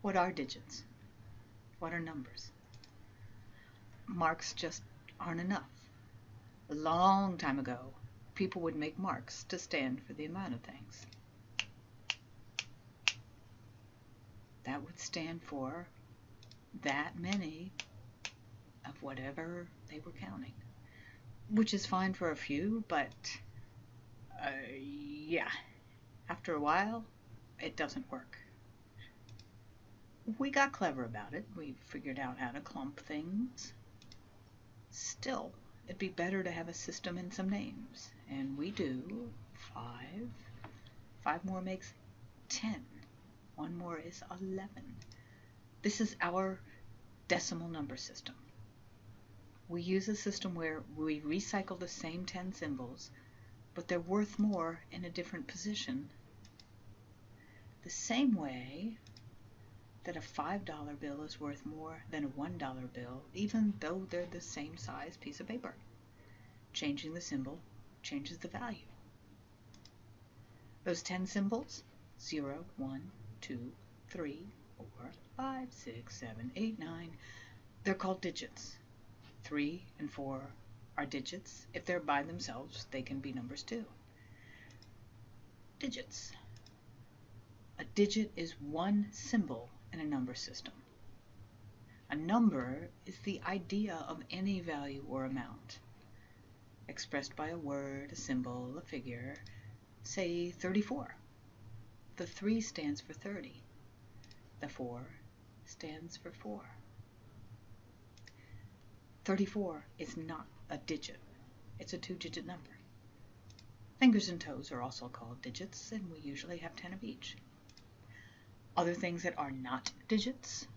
What are digits? What are numbers? Marks just aren't enough. A long time ago, people would make marks to stand for the amount of things. That would stand for that many of whatever they were counting, which is fine for a few, but uh, yeah, after a while, it doesn't work. We got clever about it. We figured out how to clump things. Still, it'd be better to have a system and some names. And we do. Five. Five more makes ten. One more is eleven. This is our decimal number system. We use a system where we recycle the same 10 symbols, but they're worth more in a different position. The same way that a $5 bill is worth more than a $1 bill, even though they're the same size piece of paper. Changing the symbol changes the value. Those 10 symbols 0, 1, 2, 3, 4, 5, 6, 7, 8, 9 they're called digits. 3 and 4 are digits. If they're by themselves, they can be numbers too. Digits. A digit is one symbol in a number system. A number is the idea of any value or amount, expressed by a word, a symbol, a figure, say 34. The 3 stands for 30. The 4 stands for 4. 34 is not a digit. It's a two-digit number. Fingers and toes are also called digits, and we usually have 10 of each. Other things that are not digits,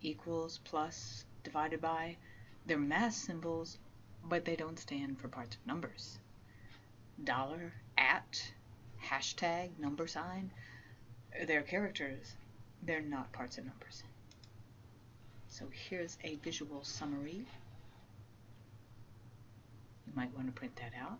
equals, plus, divided by, they're mass symbols, but they don't stand for parts of numbers. Dollar, at, hashtag, number sign, they're characters, they're not parts of numbers. So here's a visual summary. You might want to print that out.